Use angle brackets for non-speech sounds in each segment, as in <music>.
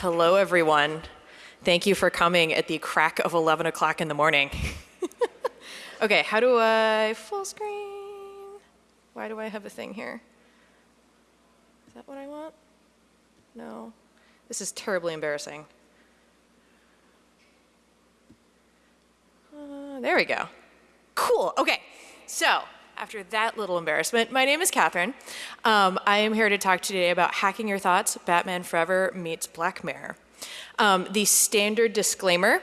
Hello, everyone. Thank you for coming at the crack of 11 o'clock in the morning. <laughs> okay, how do I full screen? Why do I have a thing here? Is that what I want? No. This is terribly embarrassing. Uh, there we go. Cool. Okay. So, after that little embarrassment, my name is Catherine. Um, I am here to talk to you today about Hacking Your Thoughts, Batman Forever meets Black Mirror. Um, the standard disclaimer,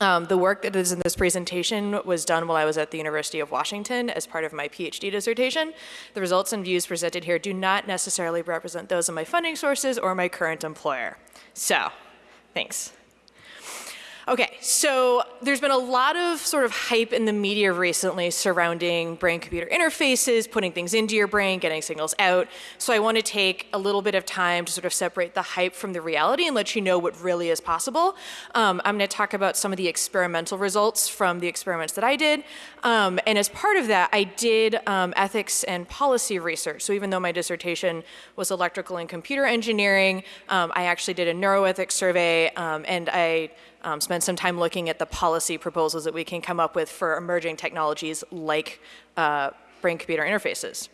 um, the work that is in this presentation was done while I was at the University of Washington as part of my PhD dissertation. The results and views presented here do not necessarily represent those of my funding sources or my current employer. So, thanks. Okay, so there's been a lot of sort of hype in the media recently surrounding brain-computer interfaces, putting things into your brain, getting signals out. So I want to take a little bit of time to sort of separate the hype from the reality and let you know what really is possible. Um, I'm going to talk about some of the experimental results from the experiments that I did. Um, and as part of that, I did um, ethics and policy research. So even though my dissertation was electrical and computer engineering, um, I actually did a neuroethics survey um, and I um, spend some time looking at the policy proposals that we can come up with for emerging technologies like uh, brain-computer interfaces.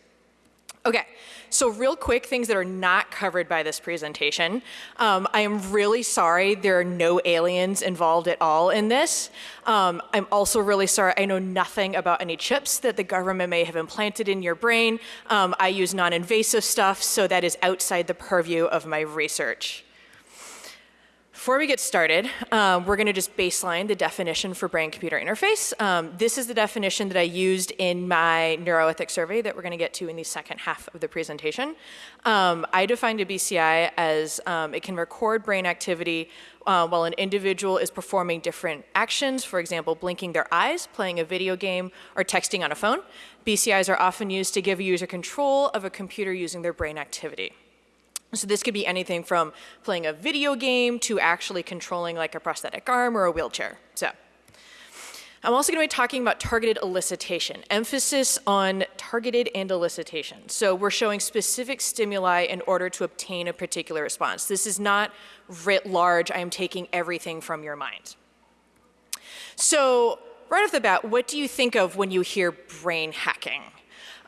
Okay, so real quick, things that are not covered by this presentation. Um, I am really sorry there are no aliens involved at all in this. Um, I'm also really sorry I know nothing about any chips that the government may have implanted in your brain. Um, I use non-invasive stuff, so that is outside the purview of my research. Before we get started, um, we're going to just baseline the definition for brain-computer interface. Um, this is the definition that I used in my neuroethics survey that we're going to get to in the second half of the presentation. Um, I defined a BCI as um, it can record brain activity uh, while an individual is performing different actions, for example, blinking their eyes, playing a video game, or texting on a phone. BCIs are often used to give a user control of a computer using their brain activity. So this could be anything from playing a video game to actually controlling like a prosthetic arm or a wheelchair. So I'm also going to be talking about targeted elicitation, emphasis on targeted and elicitation. So we're showing specific stimuli in order to obtain a particular response. This is not writ large, I am taking everything from your mind. So right off the bat, what do you think of when you hear brain hacking?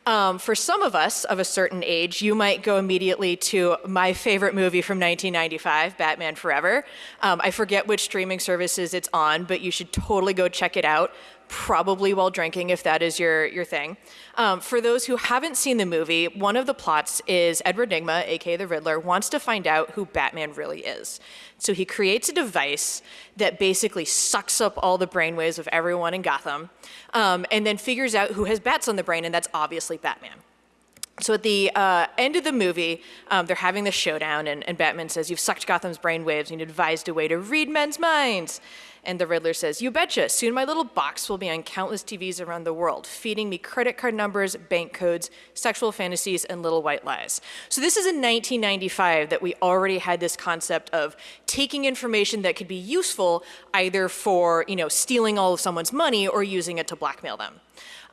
Um, for some of us of a certain age, you might go immediately to my favorite movie from 1995, Batman Forever. Um, I forget which streaming services it's on, but you should totally go check it out probably while drinking if that is your, your thing. Um, for those who haven't seen the movie, one of the plots is Edward Nygma, aka the Riddler, wants to find out who Batman really is. So he creates a device that basically sucks up all the brainwaves of everyone in Gotham, um, and then figures out who has bats on the brain, and that's obviously Batman. So at the uh, end of the movie, um, they're having the showdown, and, and Batman says, you've sucked Gotham's brainwaves, and you devised a way to read men's minds. And the Riddler says, you betcha, soon my little box will be on countless TVs around the world, feeding me credit card numbers, bank codes, sexual fantasies, and little white lies. So this is in 1995 that we already had this concept of taking information that could be useful either for, you know, stealing all of someone's money or using it to blackmail them.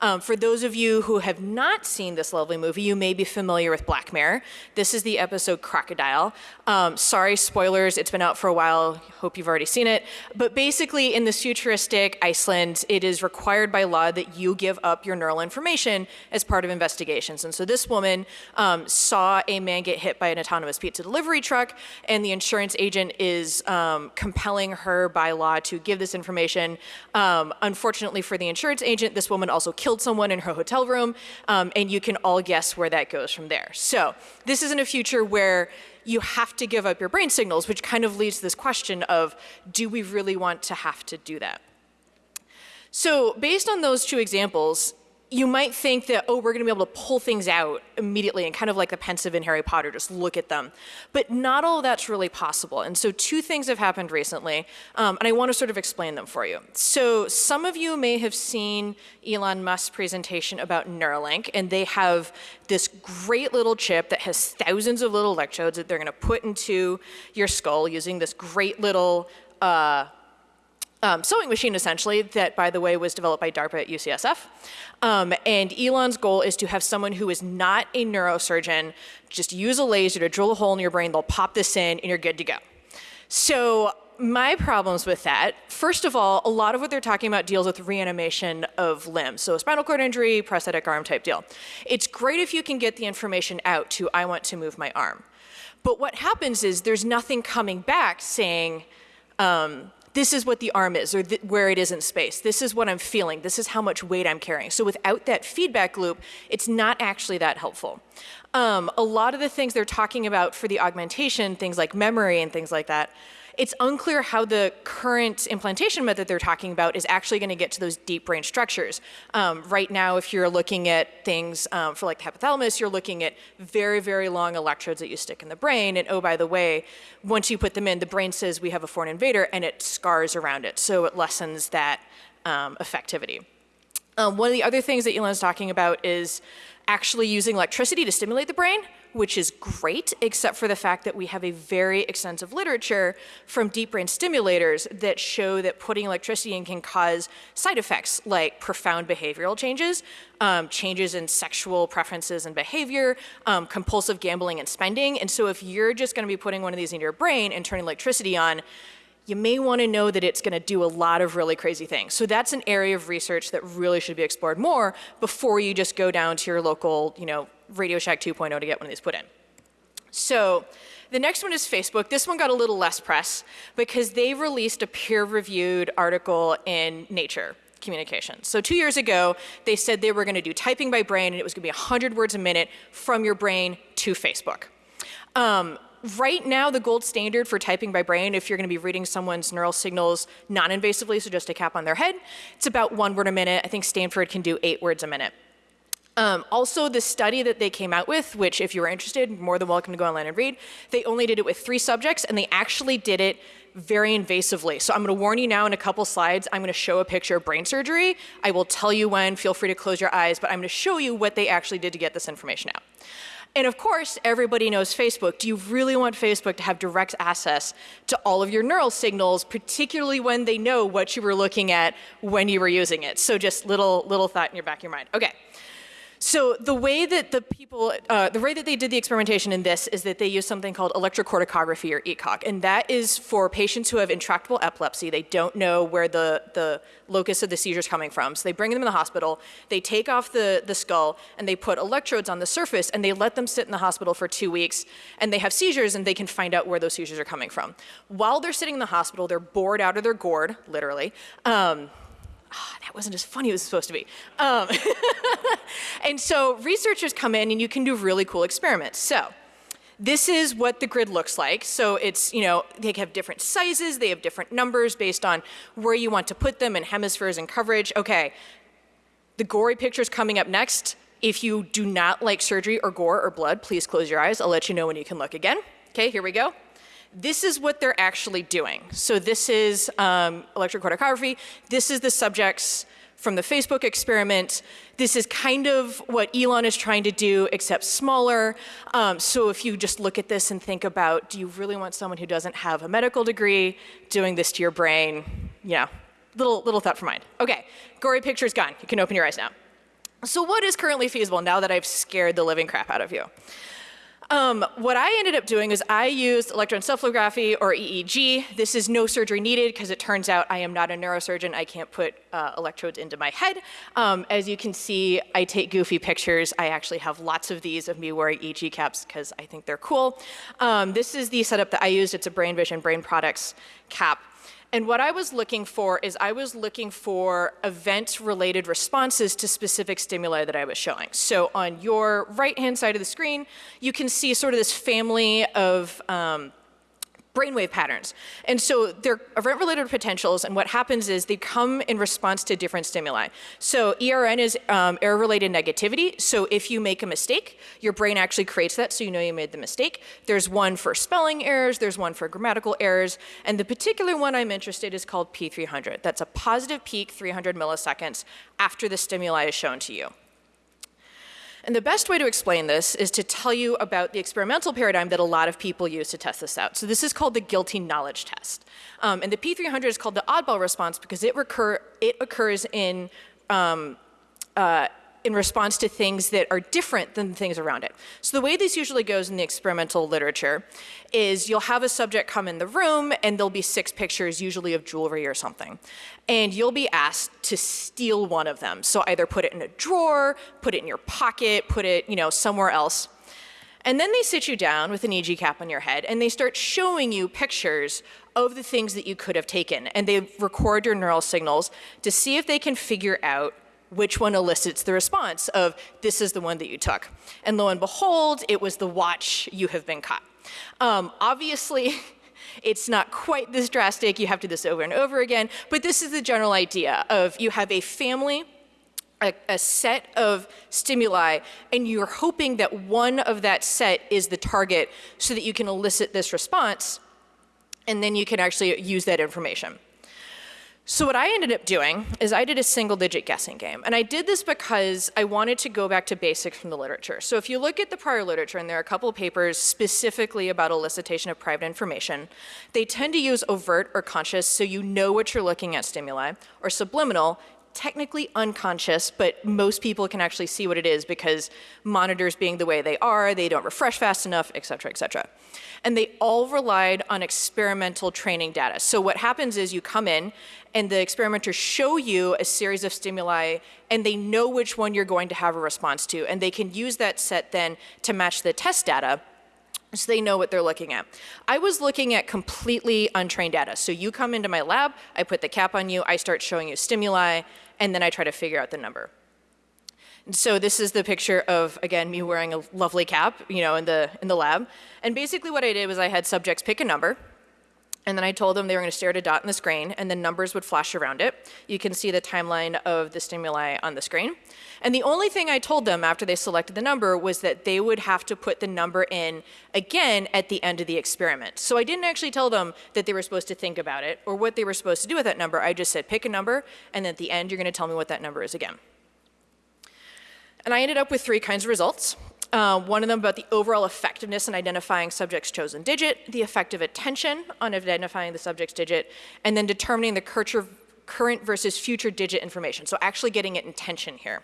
Um, for those of you who have not seen this lovely movie, you may be familiar with Black Mirror. This is the episode Crocodile. Um, sorry, spoilers, it's been out for a while. Hope you've already seen it. But basically, in this futuristic Iceland, it is required by law that you give up your neural information as part of investigations. And so this woman um, saw a man get hit by an autonomous pizza delivery truck, and the insurance agent is um, compelling her by law to give this information. Um, unfortunately for the insurance agent, this woman also killed someone in her hotel room, um, and you can all guess where that goes from there. So this is in a future where you have to give up your brain signals, which kind of leads to this question of, do we really want to have to do that? So based on those two examples, you might think that, oh, we're going to be able to pull things out immediately and kind of like the Pensieve in Harry Potter, just look at them. But not all that's really possible. And so two things have happened recently, um, and I want to sort of explain them for you. So some of you may have seen Elon Musk's presentation about Neuralink, and they have this great little chip that has thousands of little electrodes that they're going to put into your skull using this great little uh, um, sewing machine essentially that by the way was developed by DARPA at UCSF. Um, and Elon's goal is to have someone who is not a neurosurgeon just use a laser to drill a hole in your brain, they'll pop this in and you're good to go. So my problems with that, first of all, a lot of what they're talking about deals with reanimation of limbs. So spinal cord injury, prosthetic arm type deal. It's great if you can get the information out to, I want to move my arm. But what happens is there's nothing coming back saying, um, this is what the arm is or where it is in space. This is what I'm feeling. This is how much weight I'm carrying. So without that feedback loop, it's not actually that helpful. Um, a lot of the things they're talking about for the augmentation, things like memory and things like that, it's unclear how the current implantation method they're talking about is actually going to get to those deep brain structures. Um, right now, if you're looking at things um, for like the hypothalamus, you're looking at very, very long electrodes that you stick in the brain. And oh, by the way, once you put them in, the brain says we have a foreign invader and it scars around it. So it lessens that um, effectivity. Um, one of the other things that Elon's talking about is actually using electricity to stimulate the brain, which is great, except for the fact that we have a very extensive literature from deep brain stimulators that show that putting electricity in can cause side effects like profound behavioral changes, um, changes in sexual preferences and behavior, um, compulsive gambling and spending. And so if you're just gonna be putting one of these in your brain and turning electricity on, you may want to know that it's going to do a lot of really crazy things. So that's an area of research that really should be explored more before you just go down to your local, you know, Radio Shack 2.0 to get one of these put in. So the next one is Facebook. This one got a little less press because they released a peer-reviewed article in Nature Communications. So two years ago, they said they were going to do typing by brain, and it was going to be 100 words a minute from your brain to Facebook. Um, right now, the gold standard for typing by brain, if you're going to be reading someone's neural signals non-invasively, so just a cap on their head, it's about one word a minute. I think Stanford can do eight words a minute. Um, also, the study that they came out with, which if you are interested, more than welcome to go online and read, they only did it with three subjects and they actually did it very invasively. So I'm gonna warn you now in a couple slides, I'm gonna show a picture of brain surgery. I will tell you when, feel free to close your eyes, but I'm gonna show you what they actually did to get this information out. And of course, everybody knows Facebook. Do you really want Facebook to have direct access to all of your neural signals, particularly when they know what you were looking at when you were using it? So just little, little thought in your back of your mind. Okay. So the way that the people, uh, the way that they did the experimentation in this is that they use something called electrocorticography or ECOG, and that is for patients who have intractable epilepsy. They don't know where the, the locus of the seizure is coming from. So they bring them in the hospital, they take off the, the skull, and they put electrodes on the surface, and they let them sit in the hospital for two weeks, and they have seizures, and they can find out where those seizures are coming from. While they're sitting in the hospital, they're bored out of their gourd, literally. Um, oh, that wasn't as funny as it was supposed to be. Um, <laughs> and so researchers come in and you can do really cool experiments. So this is what the grid looks like. So it's, you know, they have different sizes, they have different numbers based on where you want to put them and hemispheres and coverage. Okay, the gory picture is coming up next. If you do not like surgery or gore or blood, please close your eyes. I'll let you know when you can look again. Okay, here we go this is what they're actually doing. So this is um, electrocorticography. This is the subjects from the Facebook experiment. This is kind of what Elon is trying to do, except smaller. Um, so if you just look at this and think about, do you really want someone who doesn't have a medical degree doing this to your brain? Yeah, little, little thought for mind. Okay, gory picture's gone. You can open your eyes now. So what is currently feasible now that I've scared the living crap out of you? Um, what I ended up doing is I used electroencephalography or EEG. This is no surgery needed because it turns out I am not a neurosurgeon. I can't put uh, electrodes into my head. Um, as you can see, I take goofy pictures. I actually have lots of these of me wearing EEG caps because I think they're cool. Um, this is the setup that I used. It's a Brain Vision Brain Products cap. And what I was looking for is I was looking for event-related responses to specific stimuli that I was showing. So on your right-hand side of the screen, you can see sort of this family of um, brainwave patterns. And so they're event-related potentials, and what happens is they come in response to different stimuli. So ERN is um, error-related negativity. So if you make a mistake, your brain actually creates that so you know you made the mistake. There's one for spelling errors, there's one for grammatical errors, and the particular one I'm interested in is called P300. That's a positive peak 300 milliseconds after the stimuli is shown to you. And the best way to explain this is to tell you about the experimental paradigm that a lot of people use to test this out. So this is called the guilty knowledge test. Um, and the P300 is called the oddball response because it, recur, it occurs in um, uh, in response to things that are different than the things around it. So the way this usually goes in the experimental literature is you'll have a subject come in the room and there'll be six pictures, usually of jewelry or something. And you'll be asked to steal one of them. So either put it in a drawer, put it in your pocket, put it you know, somewhere else. And then they sit you down with an EEG cap on your head and they start showing you pictures of the things that you could have taken. And they record your neural signals to see if they can figure out which one elicits the response of this is the one that you took. And lo and behold, it was the watch you have been caught. Um, obviously, <laughs> it's not quite this drastic. You have to do this over and over again. But this is the general idea of you have a family a, a, set of stimuli and you're hoping that one of that set is the target so that you can elicit this response and then you can actually use that information. So what I ended up doing is I did a single digit guessing game. And I did this because I wanted to go back to basics from the literature. So if you look at the prior literature, and there are a couple of papers specifically about elicitation of private information, they tend to use overt or conscious so you know what you're looking at stimuli, or subliminal technically unconscious, but most people can actually see what it is because monitors being the way they are, they don't refresh fast enough, et cetera, et cetera. And they all relied on experimental training data. So what happens is you come in and the experimenters show you a series of stimuli and they know which one you're going to have a response to. And they can use that set then to match the test data so they know what they're looking at. I was looking at completely untrained data. So you come into my lab, I put the cap on you, I start showing you stimuli, and then I try to figure out the number. And so this is the picture of, again, me wearing a lovely cap, you know, in the, in the lab. And basically what I did was I had subjects pick a number, and then I told them they were going to stare at a dot in the screen, and then numbers would flash around it. You can see the timeline of the stimuli on the screen. And the only thing I told them after they selected the number was that they would have to put the number in again at the end of the experiment. So I didn't actually tell them that they were supposed to think about it or what they were supposed to do with that number. I just said, pick a number, and at the end, you're going to tell me what that number is again. And I ended up with three kinds of results. Uh, one of them about the overall effectiveness in identifying subject's chosen digit, the effective attention on identifying the subject's digit, and then determining the current versus future digit information. So actually getting it intention here.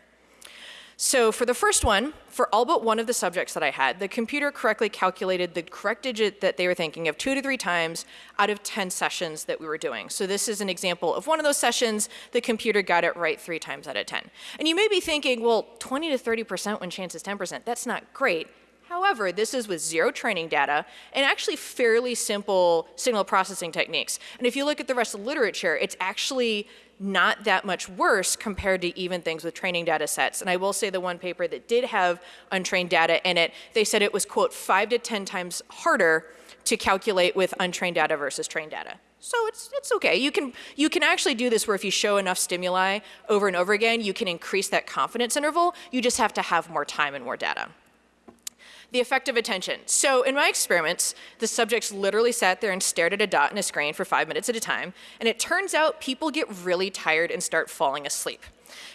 So for the first one, for all but one of the subjects that I had, the computer correctly calculated the correct digit that they were thinking of two to three times out of 10 sessions that we were doing. So this is an example of one of those sessions, the computer got it right three times out of 10. And you may be thinking, well, 20 to 30% when chance is 10%, that's not great. However, this is with zero training data and actually fairly simple signal processing techniques. And if you look at the rest of the literature, it's actually not that much worse compared to even things with training data sets. And I will say the one paper that did have untrained data in it, they said it was, quote, five to 10 times harder to calculate with untrained data versus trained data. So it's, it's okay. You can, you can actually do this where if you show enough stimuli over and over again, you can increase that confidence interval. You just have to have more time and more data. The effect of attention. So in my experiments, the subjects literally sat there and stared at a dot in a screen for five minutes at a time. And it turns out people get really tired and start falling asleep.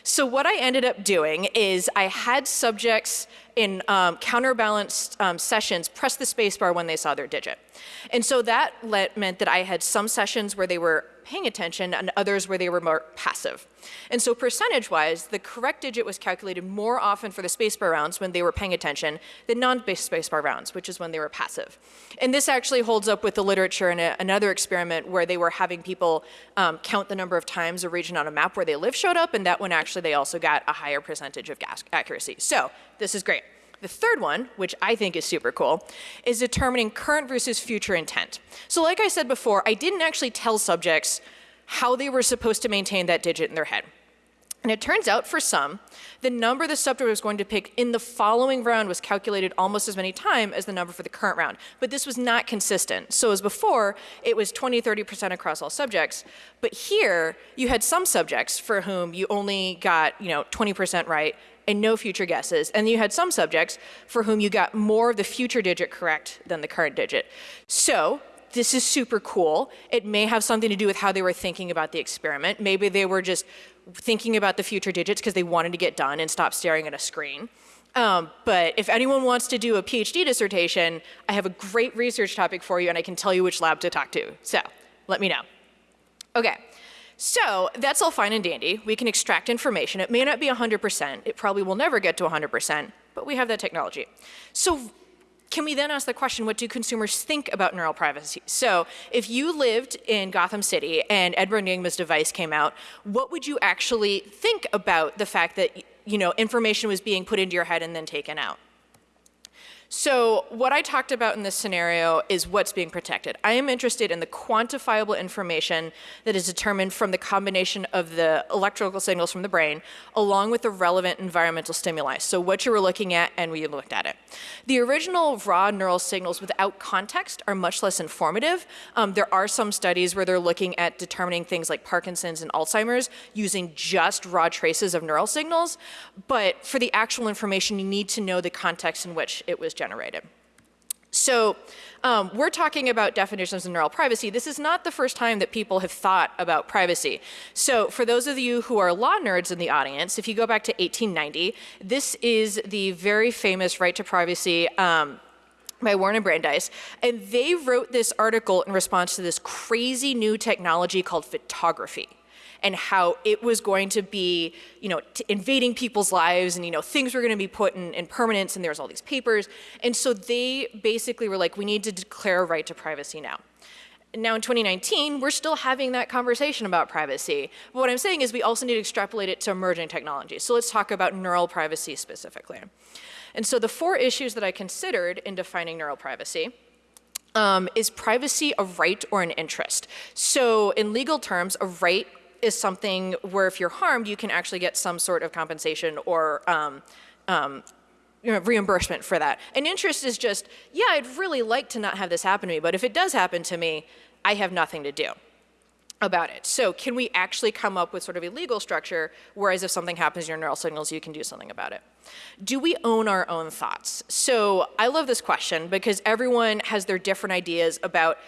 So what I ended up doing is I had subjects in um, counterbalanced um, sessions press the spacebar when they saw their digit. And so that let, meant that I had some sessions where they were paying attention and others where they were more passive. And so percentage-wise, the correct digit was calculated more often for the spacebar rounds when they were paying attention than non-spacebar rounds, which is when they were passive. And this actually holds up with the literature in a, another experiment where they were having people um, count the number of times a region on a map where they live showed up, and that one actually they also got a higher percentage of accuracy. So this is great. The third one, which I think is super cool, is determining current versus future intent. So like I said before, I didn't actually tell subjects how they were supposed to maintain that digit in their head. And it turns out for some, the number the subject was going to pick in the following round was calculated almost as many times as the number for the current round. But this was not consistent. So as before, it was 20, 30% across all subjects. But here, you had some subjects for whom you only got, you know, 20% right and no future guesses. And you had some subjects for whom you got more of the future digit correct than the current digit. So this is super cool. It may have something to do with how they were thinking about the experiment. Maybe they were just thinking about the future digits because they wanted to get done and stop staring at a screen. Um, but if anyone wants to do a PhD dissertation, I have a great research topic for you and I can tell you which lab to talk to. So let me know. Okay, So that's all fine and dandy. We can extract information. It may not be 100%. It probably will never get to 100%, but we have that technology. So can we then ask the question, what do consumers think about neural privacy? So if you lived in Gotham City and Edward Nygma's device came out, what would you actually think about the fact that you know, information was being put into your head and then taken out? So what I talked about in this scenario is what's being protected. I am interested in the quantifiable information that is determined from the combination of the electrical signals from the brain along with the relevant environmental stimuli. So what you were looking at and we looked at it. The original raw neural signals without context are much less informative. Um, there are some studies where they're looking at determining things like Parkinson's and Alzheimer's using just raw traces of neural signals. But for the actual information, you need to know the context in which it was generated. So um, we're talking about definitions of neural privacy. This is not the first time that people have thought about privacy. So for those of you who are law nerds in the audience, if you go back to 1890, this is the very famous right to privacy um, by Warren and Brandeis, and they wrote this article in response to this crazy new technology called photography and how it was going to be, you know, invading people's lives and, you know, things were going to be put in, in permanence and there was all these papers. And so they basically were like, we need to declare a right to privacy now. Now in 2019, we're still having that conversation about privacy. But what I'm saying is we also need to extrapolate it to emerging technologies. So let's talk about neural privacy specifically. And so the four issues that I considered in defining neural privacy um, is privacy a right or an interest? So in legal terms, a right is something where if you're harmed, you can actually get some sort of compensation or um, um, you know, reimbursement for that. An interest is just, yeah, I'd really like to not have this happen to me, but if it does happen to me, I have nothing to do about it. So can we actually come up with sort of a legal structure, whereas if something happens in your neural signals, you can do something about it? Do we own our own thoughts? So I love this question because everyone has their different ideas about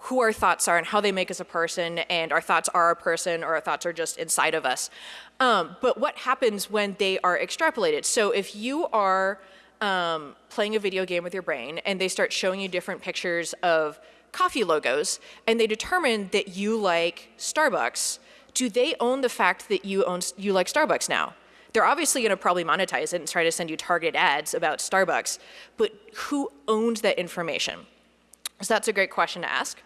who our thoughts are and how they make us a person and our thoughts are a person or our thoughts are just inside of us. Um, but what happens when they are extrapolated? So if you are um, playing a video game with your brain and they start showing you different pictures of coffee logos and they determine that you like Starbucks, do they own the fact that you own you like Starbucks now? They're obviously going to probably monetize it and try to send you targeted ads about Starbucks, but who owns that information? So that's a great question to ask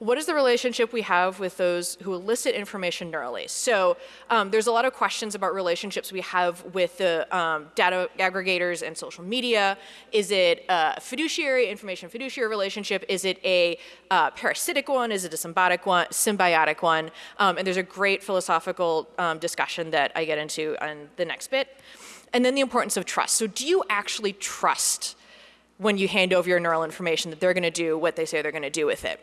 what is the relationship we have with those who elicit information neurally? So um, there's a lot of questions about relationships we have with the um, data aggregators and social media. Is it a fiduciary, information fiduciary relationship? Is it a uh, parasitic one? Is it a symbiotic one? Symbiotic one? Um, and there's a great philosophical um, discussion that I get into on the next bit. And then the importance of trust. So do you actually trust when you hand over your neural information that they're going to do what they say they're going to do with it?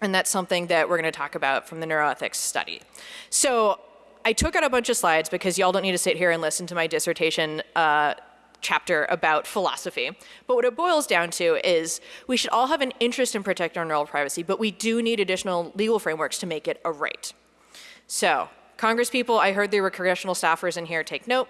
And that's something that we're going to talk about from the neuroethics study. So I took out a bunch of slides because y'all don't need to sit here and listen to my dissertation uh, chapter about philosophy. But what it boils down to is we should all have an interest in protecting our neural privacy, but we do need additional legal frameworks to make it a right. So, Congress people, I heard there were congressional staffers in here, take note.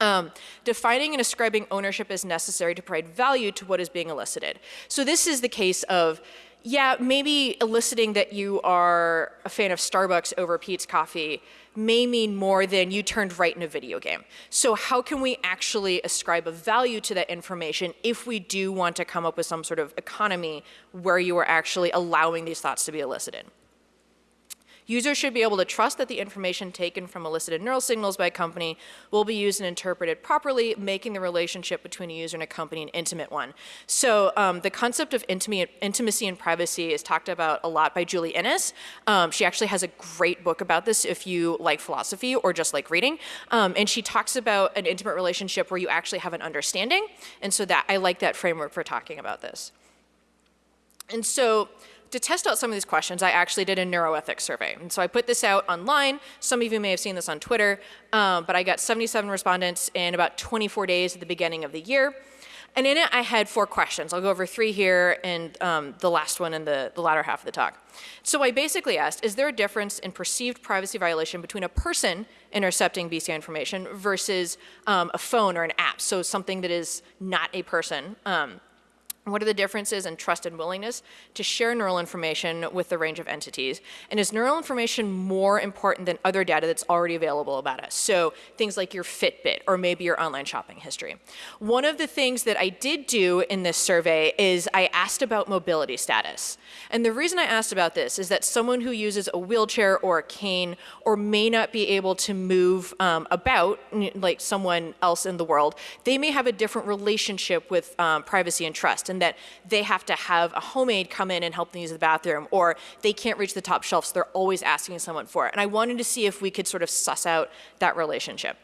Um, defining and ascribing ownership is necessary to provide value to what is being elicited. So this is the case of yeah, maybe eliciting that you are a fan of Starbucks over Pete's Coffee may mean more than you turned right in a video game. So how can we actually ascribe a value to that information if we do want to come up with some sort of economy where you are actually allowing these thoughts to be elicited? Users should be able to trust that the information taken from elicited neural signals by a company will be used and interpreted properly, making the relationship between a user and a company an intimate one. So um, the concept of intimacy and privacy is talked about a lot by Julie Inness. Um, she actually has a great book about this if you like philosophy or just like reading. Um, and she talks about an intimate relationship where you actually have an understanding. And so that I like that framework for talking about this. And so to test out some of these questions, I actually did a neuroethics survey. And so I put this out online. Some of you may have seen this on Twitter, um, but I got 77 respondents in about 24 days at the beginning of the year. And in it, I had four questions. I'll go over three here and um, the last one in the, the latter half of the talk. So I basically asked, is there a difference in perceived privacy violation between a person intercepting BCI information versus um, a phone or an app, so something that is not a person? Um, What are the differences in trust and willingness to share neural information with the range of entities? And is neural information more important than other data that's already available about us? So things like your Fitbit or maybe your online shopping history. One of the things that I did do in this survey is I asked about mobility status. And the reason I asked about this is that someone who uses a wheelchair or a cane or may not be able to move um, about like someone else in the world, they may have a different relationship with um, privacy and trust and that they have to have a homemade come in and help them use the bathroom, or they can't reach the top shelf, so they're always asking someone for it. And I wanted to see if we could sort of suss out that relationship.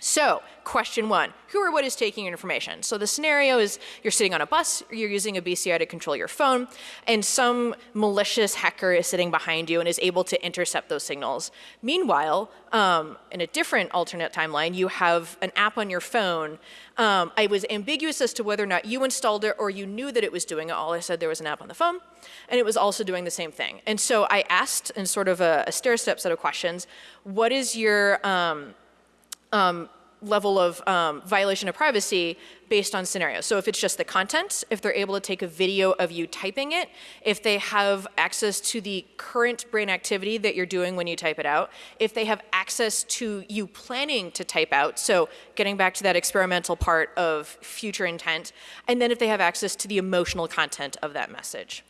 So, question one, who or what is taking your information? So the scenario is you're sitting on a bus, you're using a BCI to control your phone, and some malicious hacker is sitting behind you and is able to intercept those signals. Meanwhile, um, in a different alternate timeline, you have an app on your phone. Um, I was ambiguous as to whether or not you installed it or you knew that it was doing it. All I said there was an app on the phone, and it was also doing the same thing. And so I asked in sort of a, a stair-step set of questions, what is your um, um, level of um, violation of privacy based on scenario. So if it's just the content, if they're able to take a video of you typing it, if they have access to the current brain activity that you're doing when you type it out, if they have access to you planning to type out, so getting back to that experimental part of future intent, and then if they have access to the emotional content of that message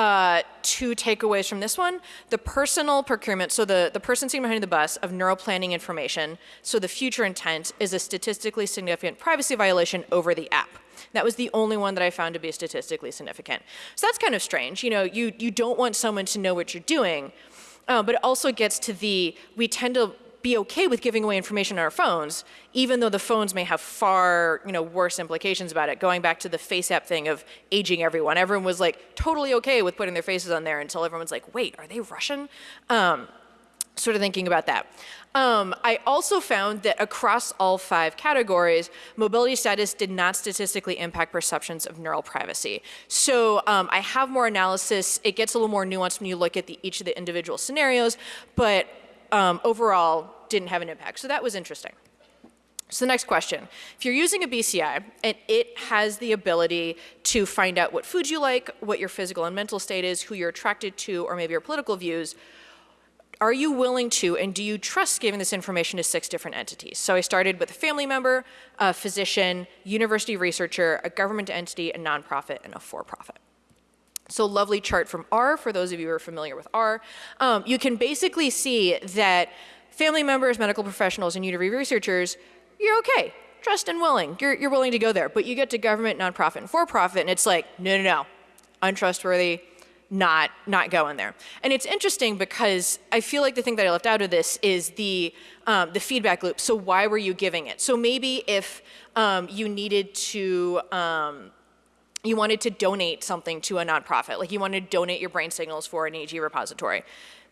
uh, two takeaways from this one. The personal procurement, so the, the person sitting behind the bus of neural planning information, so the future intent is a statistically significant privacy violation over the app. That was the only one that I found to be statistically significant. So that's kind of strange. You know, you, you don't want someone to know what you're doing, uh, but it also gets to the, we tend to be okay with giving away information on our phones, even though the phones may have far you know, worse implications about it. Going back to the FaceApp thing of aging everyone, everyone was like totally okay with putting their faces on there until everyone's like, wait, are they Russian? Um, sort of thinking about that. Um, I also found that across all five categories, mobility status did not statistically impact perceptions of neural privacy. So um, I have more analysis. It gets a little more nuanced when you look at the, each of the individual scenarios, but um, overall didn't have an impact. So that was interesting. So the next question, if you're using a BCI and it has the ability to find out what foods you like, what your physical and mental state is, who you're attracted to, or maybe your political views, are you willing to and do you trust giving this information to six different entities? So I started with a family member, a physician, university researcher, a government entity, a nonprofit, and a for-profit. So lovely chart from R, for those of you who are familiar with R. Um, you can basically see that family members, medical professionals, and university researchers, you're okay, trust and willing. You're, you're willing to go there. But you get to government, nonprofit, and for-profit, and it's like, no, no, no, untrustworthy, not, not going there. And it's interesting because I feel like the thing that I left out of this is the, um, the feedback loop. So why were you giving it? So maybe if um, you needed to, um, you wanted to donate something to a nonprofit, like you wanted to donate your brain signals for an EEG repository,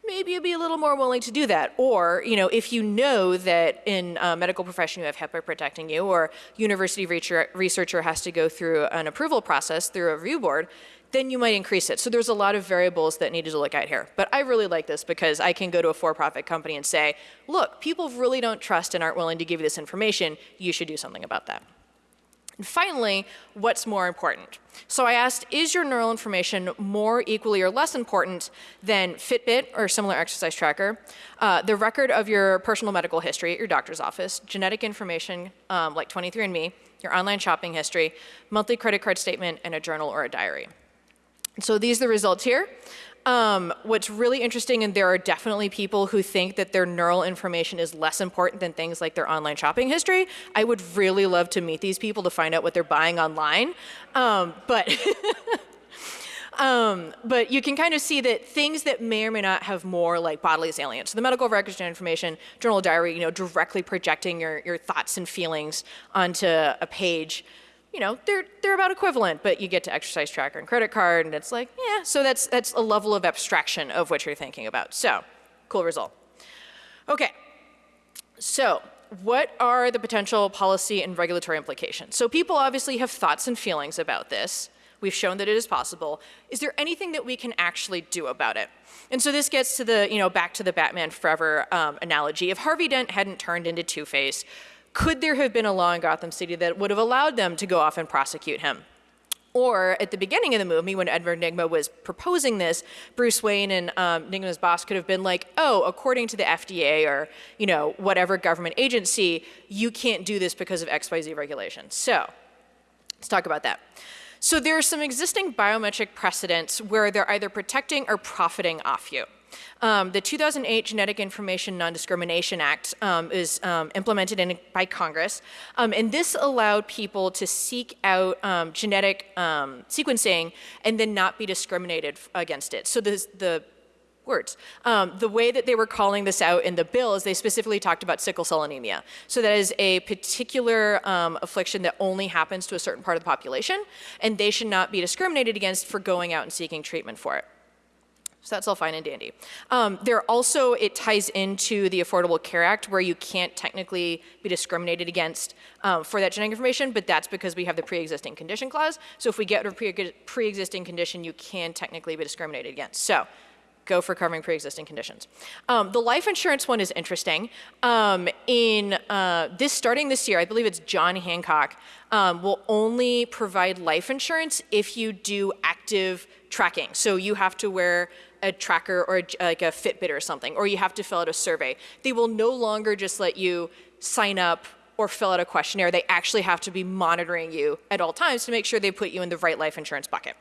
maybe you'd be a little more willing to do that. Or, you know, if you know that in a medical profession you have HIPAA protecting you, or university researcher has to go through an approval process through a review board, then you might increase it. So there's a lot of variables that needed to look at here. But I really like this because I can go to a for-profit company and say, look, people really don't trust and aren't willing to give you this information. You should do something about that. And finally, what's more important? So I asked, is your neural information more equally or less important than Fitbit or similar exercise tracker, uh, the record of your personal medical history at your doctor's office, genetic information um, like 23andMe, your online shopping history, monthly credit card statement, and a journal or a diary. So these are the results here. Um, what's really interesting, and there are definitely people who think that their neural information is less important than things like their online shopping history. I would really love to meet these people to find out what they're buying online. Um, but <laughs> Um, but you can kind of see that things that may or may not have more like bodily salience. So the medical records and information, journal diary, you know, directly projecting your, your thoughts and feelings onto a page you know, they're, they're about equivalent, but you get to exercise tracker and credit card, and it's like, yeah, so that's, that's a level of abstraction of what you're thinking about. So, cool result. Okay, so what are the potential policy and regulatory implications? So people obviously have thoughts and feelings about this. We've shown that it is possible. Is there anything that we can actually do about it? And so this gets to the, you know, back to the Batman Forever um, analogy. If Harvey Dent hadn't turned into Two-Face, could there have been a law in Gotham City that would have allowed them to go off and prosecute him? Or at the beginning of the movie, when Edward Nygma was proposing this, Bruce Wayne and um, Nygma's boss could have been like, "Oh, according to the FDA or you know whatever government agency, you can't do this because of X, Y, Z regulation." So, let's talk about that. So there are some existing biometric precedents where they're either protecting or profiting off you. Um, the 2008 Genetic Information Non-Discrimination Act um, is um, implemented in, by Congress, um, and this allowed people to seek out um, genetic um, sequencing and then not be discriminated against it. So the, the words. Um, the way that they were calling this out in the bill is they specifically talked about sickle cell anemia. So that is a particular um, affliction that only happens to a certain part of the population, and they should not be discriminated against for going out and seeking treatment for it. So that's all fine and dandy. Um, there also, it ties into the Affordable Care Act where you can't technically be discriminated against um, for that genetic information, but that's because we have the pre-existing condition clause. So if we get a pre-existing condition, you can technically be discriminated against. So go for covering pre-existing conditions. Um, the life insurance one is interesting. Um, in uh, this, starting this year, I believe it's John Hancock, um, will only provide life insurance if you do active tracking. So you have to wear a tracker or a, like a Fitbit or something, or you have to fill out a survey. They will no longer just let you sign up or fill out a questionnaire. They actually have to be monitoring you at all times to make sure they put you in the right life insurance bucket.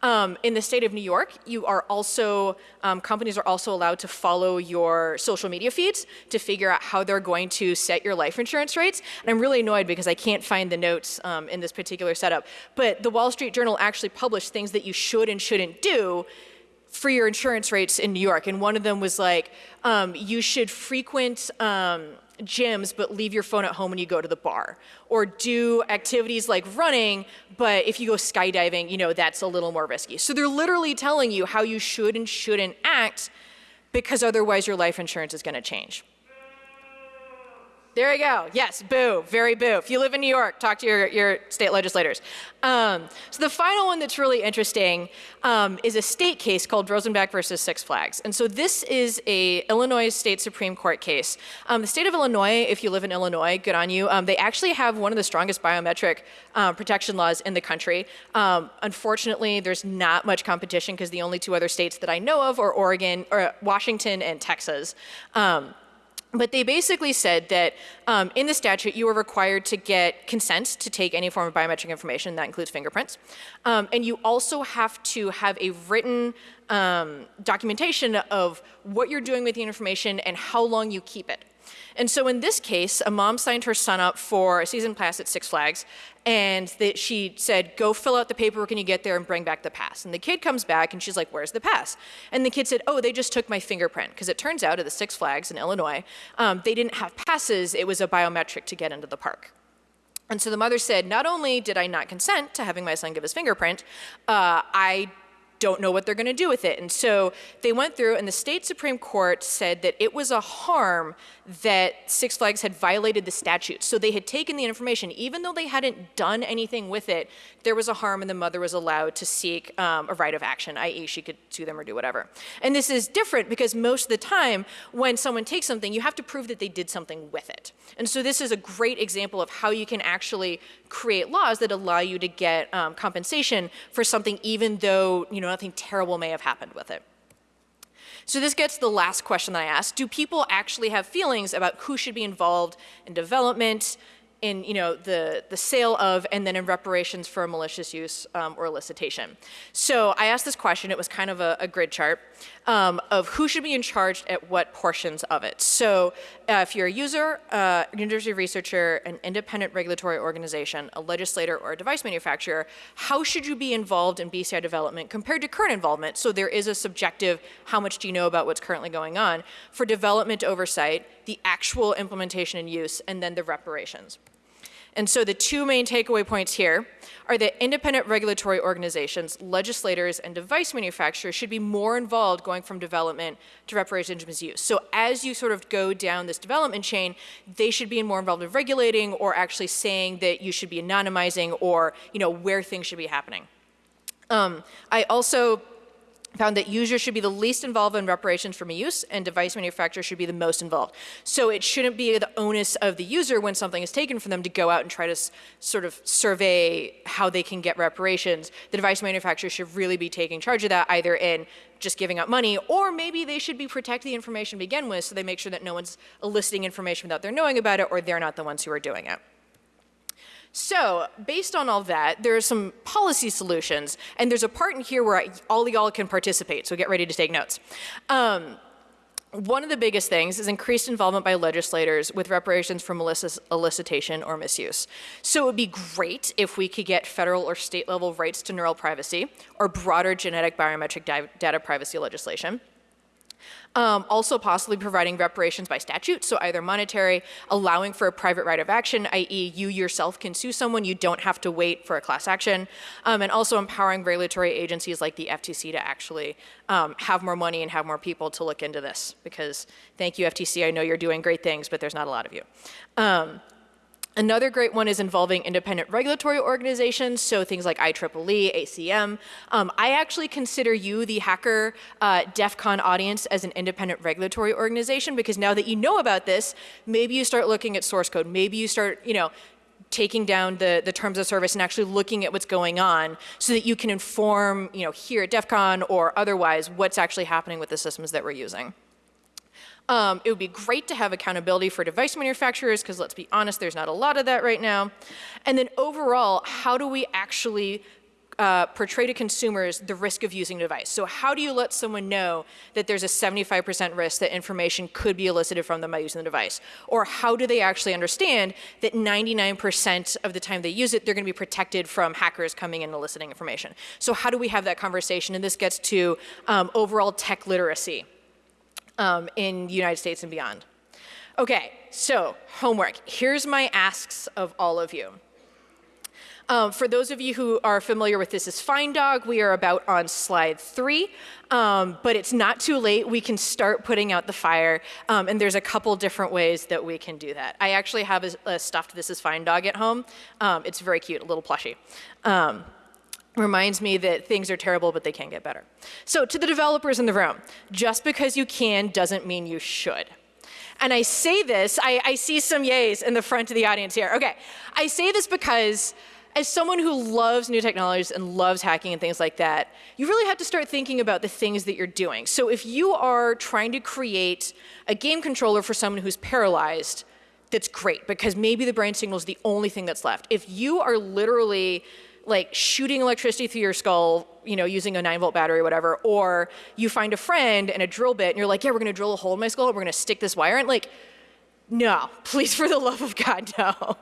Um, in the state of New York, you are also, um, companies are also allowed to follow your social media feeds to figure out how they're going to set your life insurance rates. And I'm really annoyed because I can't find the notes um, in this particular setup. But the Wall Street Journal actually published things that you should and shouldn't do for your insurance rates in New York. And one of them was like, um, you should frequent um, gyms, but leave your phone at home when you go to the bar. Or do activities like running, but if you go skydiving, you know, that's a little more risky. So they're literally telling you how you should and shouldn't act because otherwise your life insurance is gonna change. There you go. Yes, boo, very boo. If you live in New York, talk to your, your state legislators. Um, so the final one that's really interesting um, is a state case called Rosenbach versus Six Flags. And so this is a Illinois State Supreme Court case. Um, the state of Illinois, if you live in Illinois, good on you. Um, they actually have one of the strongest biometric uh, protection laws in the country. Um, unfortunately, there's not much competition because the only two other states that I know of are Oregon, or Washington and Texas. But they basically said that um, in the statute, you are required to get consent to take any form of biometric information, that includes fingerprints. Um, and you also have to have a written um, documentation of what you're doing with the information and how long you keep it. And so in this case, a mom signed her son up for a season pass at Six Flags, and she said, go fill out the paperwork when you get there and bring back the pass. And the kid comes back and she's like, where's the pass? And the kid said, oh, they just took my fingerprint. Because it turns out at the Six Flags in Illinois, um, they didn't have passes, it was a biometric to get into the park. And so the mother said, not only did I not consent to having my son give his fingerprint, uh, I don't know what they're going to do with it. And so they went through, and the state Supreme Court said that it was a harm that Six Flags had violated the statute. So they had taken the information, even though they hadn't done anything with it, there was a harm, and the mother was allowed to seek um, a right of action, i.e., she could sue them or do whatever. And this is different because most of the time, when someone takes something, you have to prove that they did something with it. And so this is a great example of how you can actually create laws that allow you to get um, compensation for something, even though you know nothing terrible may have happened with it. So this gets the last question that I asked. Do people actually have feelings about who should be involved in development, in you know the the sale of and then in reparations for malicious use um, or elicitation. So I asked this question. It was kind of a, a grid chart um, of who should be in charge at what portions of it. So uh, if you're a user, uh, university researcher, an independent regulatory organization, a legislator, or a device manufacturer, how should you be involved in BCI development compared to current involvement? So there is a subjective, how much do you know about what's currently going on, for development oversight, the actual implementation and use, and then the reparations. And so the two main takeaway points here are that independent regulatory organizations, legislators, and device manufacturers should be more involved going from development to reparations and use. So as you sort of go down this development chain, they should be more involved in regulating or actually saying that you should be anonymizing or you know where things should be happening. Um, I also found that users should be the least involved in reparations for misuse and device manufacturers should be the most involved. So it shouldn't be the onus of the user when something is taken from them to go out and try to sort of survey how they can get reparations. The device manufacturer should really be taking charge of that either in just giving out money or maybe they should be protecting the information to begin with so they make sure that no one's eliciting information without their knowing about it or they're not the ones who are doing it. So based on all that, there are some policy solutions, and there's a part in here where I, all y'all can participate, so get ready to take notes. Um, one of the biggest things is increased involvement by legislators with reparations for elicitation or misuse. So it would be great if we could get federal or state level rights to neural privacy or broader genetic biometric data privacy legislation. Um, also possibly providing reparations by statute, so either monetary, allowing for a private right of action, i.e. you yourself can sue someone, you don't have to wait for a class action, um, and also empowering regulatory agencies like the FTC to actually um, have more money and have more people to look into this, because thank you FTC, I know you're doing great things, but there's not a lot of you. Another great one is involving independent regulatory organizations, so things like IEEE, ACM. Um, I actually consider you, the hacker uh, DEF CON audience, as an independent regulatory organization because now that you know about this, maybe you start looking at source code, maybe you start, you know, taking down the, the terms of service and actually looking at what's going on so that you can inform, you know, here at DEF CON or otherwise what's actually happening with the systems that we're using. Um, it would be great to have accountability for device manufacturers because let's be honest, there's not a lot of that right now. And then overall, how do we actually uh, portray to consumers the risk of using a device. So how do you let someone know that there's a 75% risk that information could be elicited from them by using the device? Or how do they actually understand that 99% of the time they use it, they're gonna be protected from hackers coming in and eliciting information? So how do we have that conversation? And this gets to um, overall tech literacy um, in the United States and beyond. Okay, so homework. Here's my asks of all of you. Um, for those of you who are familiar with This is Fine Dog, we are about on slide three, um, but it's not too late. We can start putting out the fire, um, and there's a couple different ways that we can do that. I actually have a, a stuffed This is Fine Dog at home. Um, it's very cute, a little plushie. Reminds me that things are terrible, but they can get better. So to the developers in the room, just because you can doesn't mean you should. And I say this, I, I see some yays in the front of the audience here. Okay, I say this because as someone who loves new technologies and loves hacking and things like that, you really have to start thinking about the things that you're doing. So if you are trying to create a game controller for someone who's paralyzed, that's great because maybe the brain signal is the only thing that's left. If you are literally like shooting electricity through your skull, you know, using a nine volt battery or whatever, or you find a friend and a drill bit and you're like, yeah, we're gonna drill a hole in my skull, we're gonna stick this wire in, like, no, <laughs> please for the love of God, no.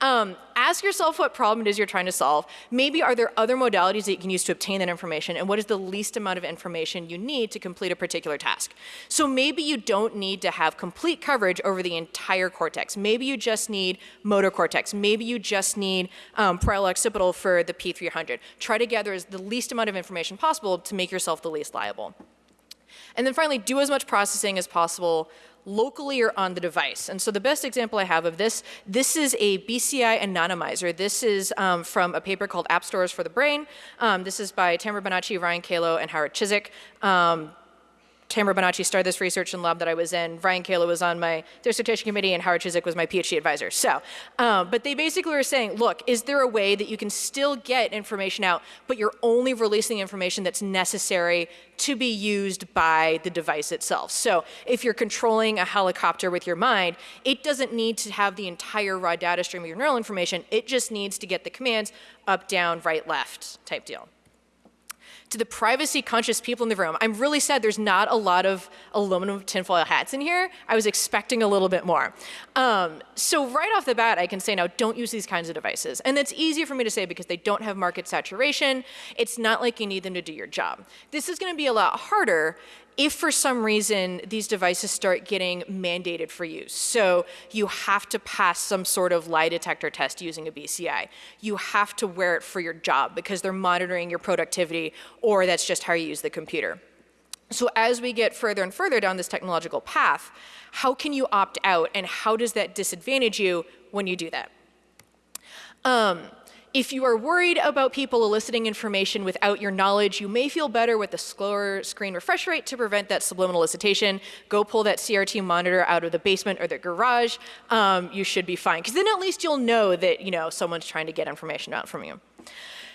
Um, ask yourself what problem it is you're trying to solve. Maybe are there other modalities that you can use to obtain that information and what is the least amount of information you need to complete a particular task. So maybe you don't need to have complete coverage over the entire cortex. Maybe you just need motor cortex. Maybe you just need um, parietal occipital for the P300. Try to gather the least amount of information possible to make yourself the least liable. And then finally, do as much processing as possible locally or on the device. And so the best example I have of this, this is a BCI anonymizer. This is um, from a paper called App Stores for the Brain. Um, this is by Tamara Bonaci, Ryan Calo, and Howard Chizeck. Um, Tamara Bonaci started this research in lab that I was in. Ryan Calo was on my dissertation committee and Howard Chizeck was my PhD advisor. So, um, but they basically were saying, look, is there a way that you can still get information out, but you're only releasing information that's necessary to be used by the device itself. So if you're controlling a helicopter with your mind, it doesn't need to have the entire raw data stream of your neural information. It just needs to get the commands up, down, right, left type deal to the privacy conscious people in the room, I'm really sad there's not a lot of aluminum tinfoil hats in here. I was expecting a little bit more. Um, so right off the bat, I can say now, don't use these kinds of devices. And that's easy for me to say because they don't have market saturation. It's not like you need them to do your job. This is gonna be a lot harder if for some reason these devices start getting mandated for use, so you have to pass some sort of lie detector test using a BCI, you have to wear it for your job because they're monitoring your productivity or that's just how you use the computer. So as we get further and further down this technological path, how can you opt out and how does that disadvantage you when you do that? Um, if you are worried about people eliciting information without your knowledge, you may feel better with a slower screen refresh rate to prevent that subliminal elicitation. Go pull that CRT monitor out of the basement or the garage. Um, you should be fine, because then at least you'll know that you know someone's trying to get information out from you.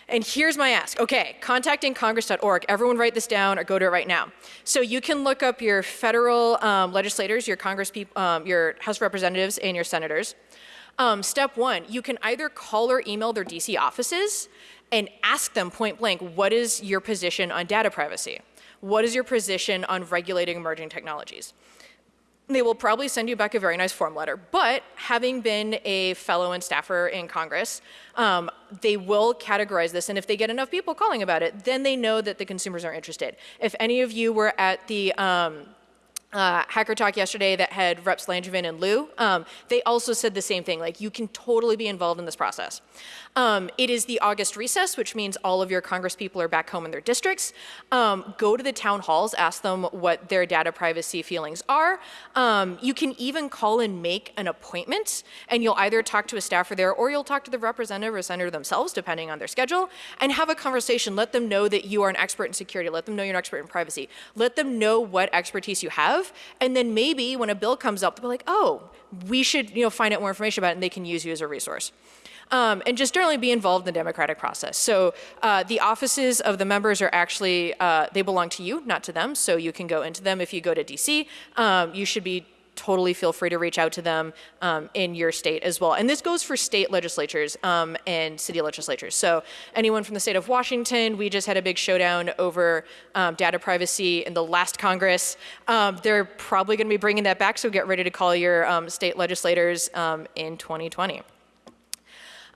And here's my ask. Okay, contactingcongress.org. Everyone write this down or go to it right now. So you can look up your federal um, legislators, your Congress people, um, your House representatives, and your senators. Um, step one, you can either call or email their DC offices and ask them point blank, what is your position on data privacy? What is your position on regulating emerging technologies? They will probably send you back a very nice form letter, but having been a fellow and staffer in Congress, um, they will categorize this, and if they get enough people calling about it, then they know that the consumers are interested. If any of you were at the um, uh, Hacker Talk yesterday that had Reps Langevin and Lieu, um, they also said the same thing, like you can totally be involved in this process. Um, it is the August recess, which means all of your Congress people are back home in their districts. Um, go to the town halls, ask them what their data privacy feelings are. Um, you can even call and make an appointment, and you'll either talk to a staffer there or you'll talk to the representative or senator themselves, depending on their schedule, and have a conversation. Let them know that you are an expert in security. Let them know you're an expert in privacy. Let them know what expertise you have, and then maybe when a bill comes up, they'll be like, oh, we should you know, find out more information about it, and they can use you as a resource um, and just generally be involved in the democratic process. So uh, the offices of the members are actually, uh, they belong to you, not to them, so you can go into them if you go to DC. Um, you should be totally feel free to reach out to them um, in your state as well. And this goes for state legislatures um, and city legislatures. So anyone from the state of Washington, we just had a big showdown over um, data privacy in the last Congress. Um, they're probably gonna be bringing that back, so get ready to call your um, state legislators um, in 2020.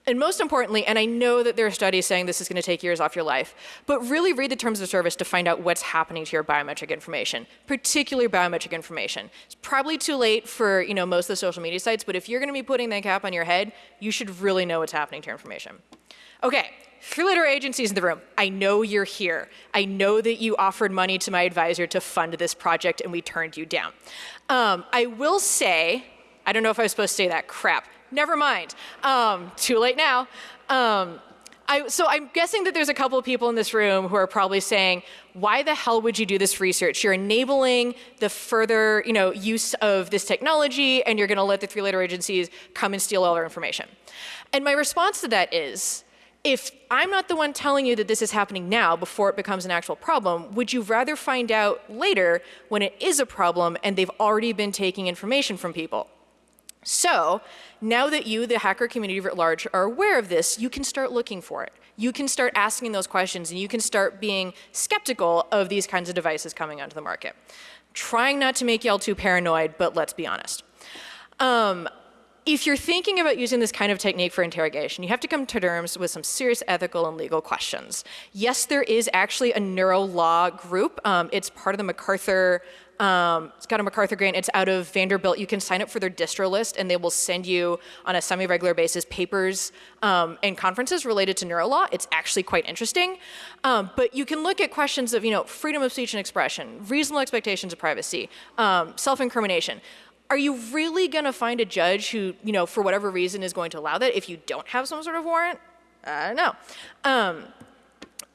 And most importantly, and I know that there are studies saying this is going to take years off your life, but really read the terms of service to find out what's happening to your biometric information, particularly biometric information. It's probably too late for you know most of the social media sites, but if you're going to be putting that cap on your head, you should really know what's happening to your information. Okay, three-letter agencies in the room. I know you're here. I know that you offered money to my advisor to fund this project and we turned you down. Um, I will say, I don't know if I was supposed to say that, crap never mind. Um, too late now. Um, I, so I'm guessing that there's a couple of people in this room who are probably saying, why the hell would you do this research? You're enabling the further you know, use of this technology and you're gonna let the three-letter agencies come and steal all our information. And my response to that is, if I'm not the one telling you that this is happening now before it becomes an actual problem, would you rather find out later when it is a problem and they've already been taking information from people? So now that you, the hacker community at large, are aware of this, you can start looking for it. You can start asking those questions and you can start being skeptical of these kinds of devices coming onto the market. Trying not to make y'all too paranoid, but let's be honest. Um, if you're thinking about using this kind of technique for interrogation, you have to come to terms with some serious ethical and legal questions. Yes, there is actually a neuro law group. Um, it's part of the MacArthur um, it's got a MacArthur grant. It's out of Vanderbilt. You can sign up for their distro list, and they will send you on a semi-regular basis papers um, and conferences related to neurolaw. It's actually quite interesting. Um, but you can look at questions of, you know, freedom of speech and expression, reasonable expectations of privacy, um, self-incrimination. Are you really going to find a judge who, you know, for whatever reason is going to allow that if you don't have some sort of warrant? I don't know.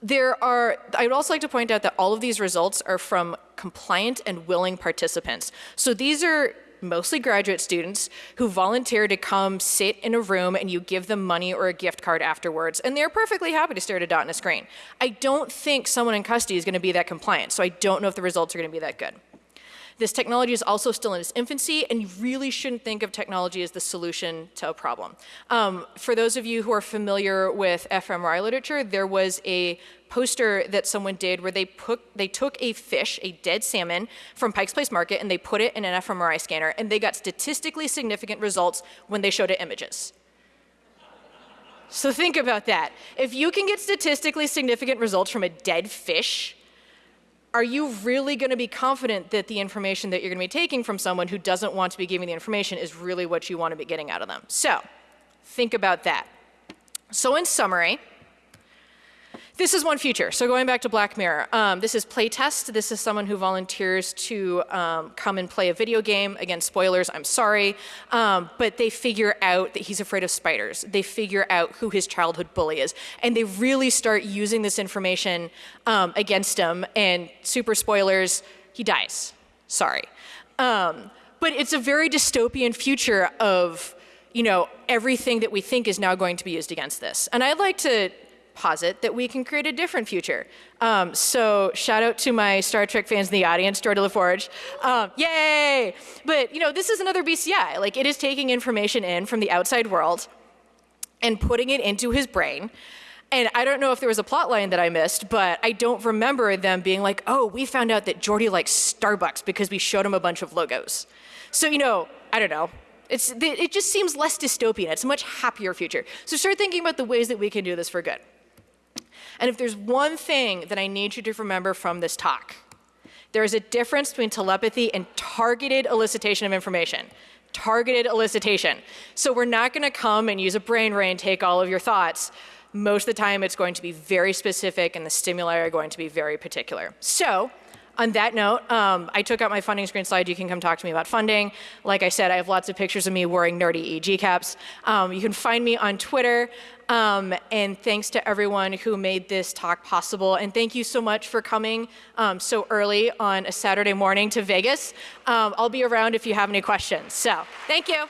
There are, I would also like to point out that all of these results are from compliant and willing participants. So these are mostly graduate students who volunteer to come sit in a room and you give them money or a gift card afterwards and they're perfectly happy to stare at a dot in a screen. I don't think someone in custody is going to be that compliant so I don't know if the results are going to be that good. This technology is also still in its infancy, and you really shouldn't think of technology as the solution to a problem. Um, for those of you who are familiar with fMRI literature, there was a poster that someone did where they, put, they took a fish, a dead salmon, from Pike's Place Market, and they put it in an fMRI scanner, and they got statistically significant results when they showed it images. So think about that. If you can get statistically significant results from a dead fish, are you really going to be confident that the information that you're going to be taking from someone who doesn't want to be giving the information is really what you want to be getting out of them? So think about that. So in summary, This is one future. So going back to Black Mirror, um, this is playtest. This is someone who volunteers to um, come and play a video game. Again, spoilers, I'm sorry. Um, but they figure out that he's afraid of spiders. They figure out who his childhood bully is. And they really start using this information um, against him. And super spoilers, he dies. Sorry. Um, but it's a very dystopian future of you know, everything that we think is now going to be used against this. And I'd like to posit that we can create a different future. Um, so shout out to my Star Trek fans in the audience, Geordi LaForge. Um, yay! But you know, this is another BCI. Like it is taking information in from the outside world and putting it into his brain. And I don't know if there was a plot line that I missed, but I don't remember them being like, oh, we found out that Geordi likes Starbucks because we showed him a bunch of logos. So, you know, I don't know. It's, it just seems less dystopian. It's a much happier future. So start thinking about the ways that we can do this for good. And if there's one thing that I need you to remember from this talk, there is a difference between telepathy and targeted elicitation of information. Targeted elicitation. So we're not going to come and use a brain ray and take all of your thoughts. Most of the time, it's going to be very specific, and the stimuli are going to be very particular. So on that note, um, I took out my funding screen slide. You can come talk to me about funding. Like I said, I have lots of pictures of me wearing nerdy EEG caps. Um, you can find me on Twitter. Um, and thanks to everyone who made this talk possible. And thank you so much for coming um, so early on a Saturday morning to Vegas. Um, I'll be around if you have any questions. So thank you.